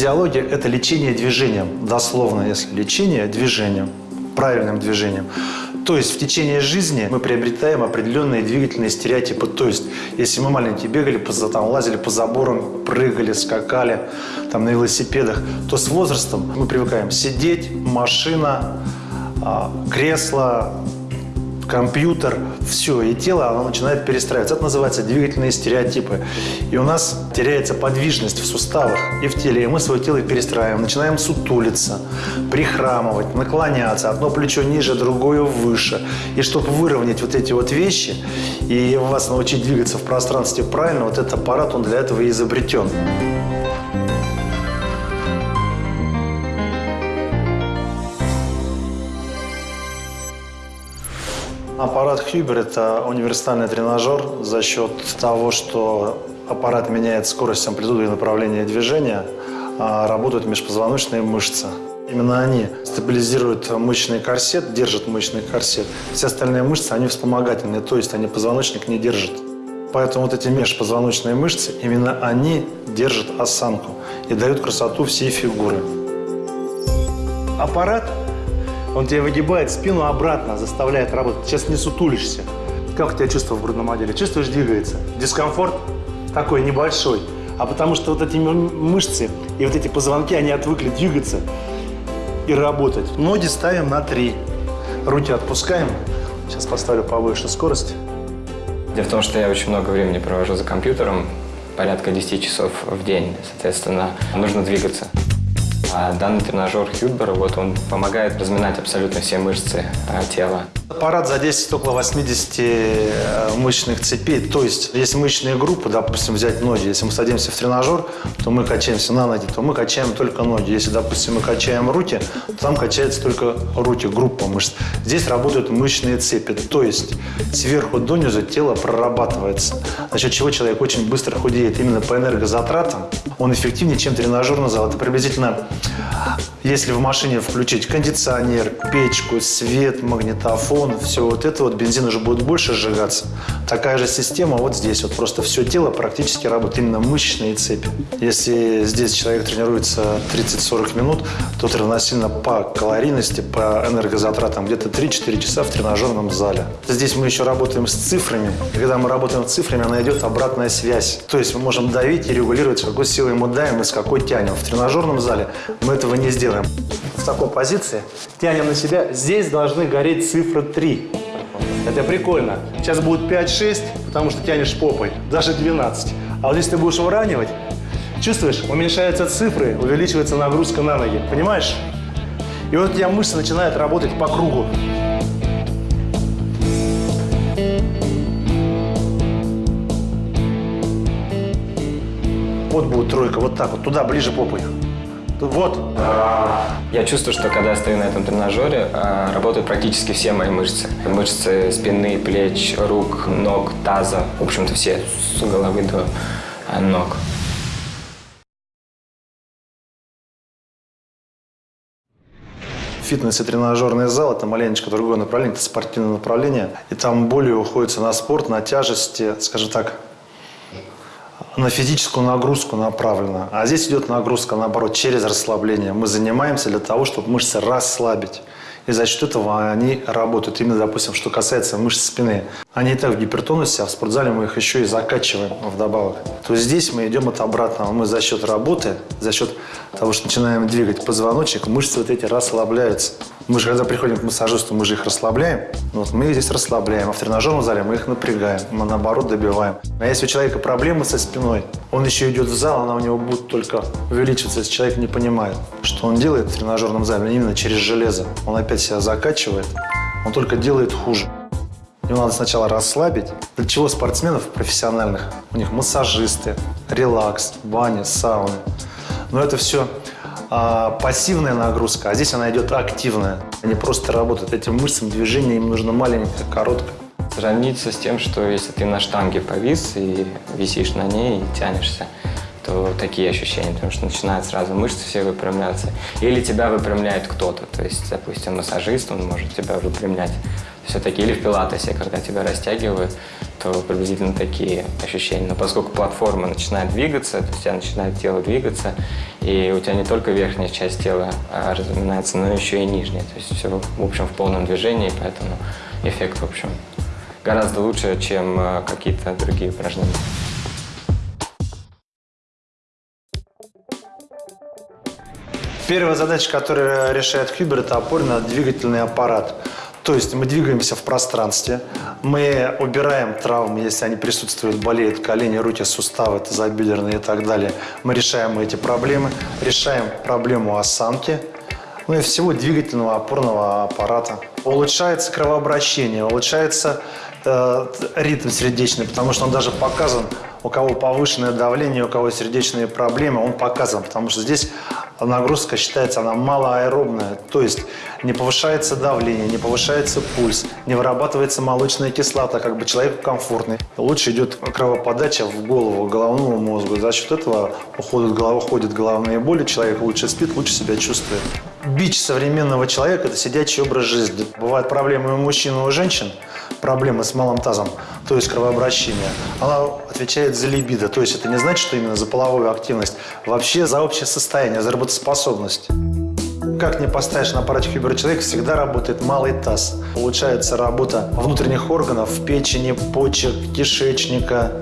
Кинезиология – это лечение движением, дословно, если лечение движением, правильным движением. То есть в течение жизни мы приобретаем определенные двигательные стереотипы. То есть если мы маленькие бегали, там, лазили по заборам, прыгали, скакали там, на велосипедах, то с возрастом мы привыкаем сидеть, машина, а, кресло, компьютер, все, и тело оно начинает перестраиваться. Это называется двигательные стереотипы. И у нас теряется подвижность в суставах и в теле, и мы свое тело перестраиваем. Начинаем сутулиться, прихрамывать, наклоняться. Одно плечо ниже, другое выше. И чтобы выровнять вот эти вот вещи и вас научить двигаться в пространстве правильно, вот этот аппарат, он для этого и изобретен. Аппарат Хьюбер – это универсальный тренажер за счет того, что аппарат меняет скорость, амплитуду и направление движения, а работают межпозвоночные мышцы. Именно они стабилизируют мышечный корсет, держат мышечный корсет. Все остальные мышцы, они вспомогательные, то есть они позвоночник не держат. Поэтому вот эти межпозвоночные мышцы, именно они держат осанку и дают красоту всей фигуры. Аппарат он тебе выгибает спину обратно, заставляет работать. Сейчас не сутулишься. Как у тебя чувство в грудном отделе? Чувствуешь, двигается. Дискомфорт такой небольшой. А потому что вот эти мышцы и вот эти позвонки, они отвыкли двигаться и работать. Ноги ставим на три. Руки отпускаем. Сейчас поставлю повыше скорость. Дело в том, что я очень много времени провожу за компьютером, порядка 10 часов в день. Соответственно, нужно двигаться. А данный тренажер Хюбер, вот он помогает разминать абсолютно все мышцы а, тела. Аппарат задействует около 80 э, мышечных цепей. То есть, если мышечные группы, допустим, взять ноги, если мы садимся в тренажер, то мы качаемся на ноги, то мы качаем только ноги. Если, допустим, мы качаем руки, то там качаются только руки, группа мышц. Здесь работают мышечные цепи. То есть, сверху донизу тело прорабатывается. За счет чего человек очень быстро худеет. Именно по энергозатратам он эффективнее, чем тренажерный зал. Это приблизительно, 啊 если в машине включить кондиционер, печку, свет, магнитофон, все вот это вот, бензин уже будет больше сжигаться. Такая же система вот здесь. Вот просто все тело практически работает, именно мышечные цепи. Если здесь человек тренируется 30-40 минут, то это равносильно по калорийности, по энергозатратам где-то 3-4 часа в тренажерном зале. Здесь мы еще работаем с цифрами. Когда мы работаем с цифрами, она идет обратная связь. То есть мы можем давить и регулировать, с какой силой мы давим и с какой тянем. В тренажерном зале мы этого не сделаем. В такой позиции тянем на себя. Здесь должны гореть цифры 3. Это прикольно. Сейчас будет 5-6, потому что тянешь попой. Даже 12. А вот если ты будешь выравнивать, чувствуешь, уменьшаются цифры, увеличивается нагрузка на ноги. Понимаешь? И вот у тебя мышцы начинают работать по кругу. Вот будет тройка, вот так вот, туда, ближе попой. Вот. Я чувствую, что когда я стою на этом тренажере, а, работают практически все мои мышцы. Мышцы спины, плеч, рук, ног, таза. В общем-то, все с головы до а, ног. фитнес и тренажерный зал – это маленечко другое направление, это спортивное направление. И там более уходится на спорт, на тяжести, скажем так, на физическую нагрузку направлена. А здесь идет нагрузка, наоборот, через расслабление. Мы занимаемся для того, чтобы мышцы расслабить. И за счет этого они работают. Именно, допустим, что касается мышц спины. Они и так в гипертонусе, а в спортзале мы их еще и закачиваем вдобавок. То есть здесь мы идем от обратного. Мы за счет работы, за счет того, что начинаем двигать позвоночник, мышцы вот эти расслабляются. Мы же, когда приходим к массажисту, мы же их расслабляем. Ну вот мы их здесь расслабляем, а в тренажерном зале мы их напрягаем. Мы, наоборот, добиваем. А если у человека проблемы со спиной, он еще идет в зал, она у него будет только увеличиваться, если человек не понимает, что он делает в тренажерном зале, именно через железо. Он опять себя закачивает, он только делает хуже. Его надо сначала расслабить. Для чего спортсменов профессиональных? У них массажисты, релакс, бани, сауны. Но это все а, пассивная нагрузка, а здесь она идет активная. Они просто работают этим мышцам, движение им нужно маленькое, короткое. Сравниться с тем, что если ты на штанге повис и висишь на ней и тянешься, то такие ощущения, потому что начинают сразу мышцы все выпрямляться. Или тебя выпрямляет кто-то, то есть, допустим, массажист, он может тебя выпрямлять все-таки. Или в пилатесе, когда тебя растягивают, то приблизительно такие ощущения. Но поскольку платформа начинает двигаться, то есть у тебя начинает тело двигаться, и у тебя не только верхняя часть тела а, разминается, но еще и нижняя. То есть все, в общем, в полном движении, поэтому эффект, в общем, гораздо лучше, чем а, какие-то другие упражнения. Первая задача, которую решает Хьюбер, это опорно-двигательный аппарат. То есть мы двигаемся в пространстве, мы убираем травмы, если они присутствуют, болеют колени, руки, суставы, тазобедренные и так далее. Мы решаем эти проблемы, решаем проблему осанки, ну и всего двигательного опорного аппарата. Улучшается кровообращение, улучшается э, ритм сердечный, потому что он даже показан, у кого повышенное давление, у кого сердечные проблемы, он показан, потому что здесь нагрузка считается, она малоаэробная, то есть не повышается давление, не повышается пульс, не вырабатывается молочная кислота, как бы человек комфортный. Лучше идет кровоподача в голову, головному мозгу. За счет этого уходят, уходят головные боли, человек лучше спит, лучше себя чувствует. Бич современного человека – это сидячий образ жизни. Бывают проблемы у мужчин и у женщин, проблемы с малым тазом, то есть кровообращение. Она отвечает за либидо, то есть это не значит, что именно за половую активность, вообще за общее состояние, за работоспособность. Как не поставишь на аппарате Хьюбера человек, всегда работает малый таз. Улучшается работа внутренних органов, печени, почек, кишечника,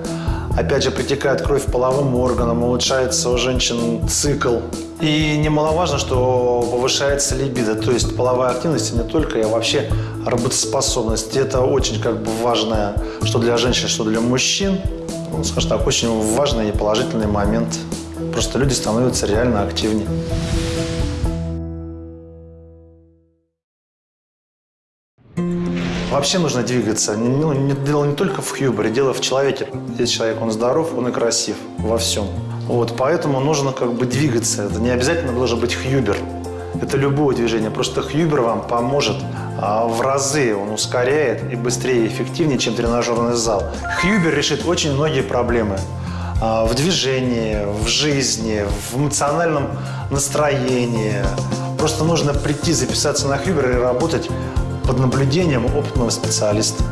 Опять же, притекает кровь половым органам, улучшается у женщин цикл. И немаловажно, что повышается либидо, то есть половая активность не только, а вообще работоспособность. Это очень как бы важное, что для женщин, что для мужчин. Ну, скажем так, очень важный и положительный момент. Просто люди становятся реально активнее. Вообще нужно двигаться. Ну, не, дело не только в хьюбере, дело в человеке. Если человек, он здоров, он и красив во всем. Вот, поэтому нужно как бы двигаться. Это не обязательно должен быть хьюбер. Это любое движение. Просто хьюбер вам поможет а, в разы. Он ускоряет и быстрее, и эффективнее, чем тренажерный зал. Хьюбер решит очень многие проблемы а, в движении, в жизни, в эмоциональном настроении. Просто нужно прийти, записаться на Хьюбер и работать под наблюдением опытного специалиста.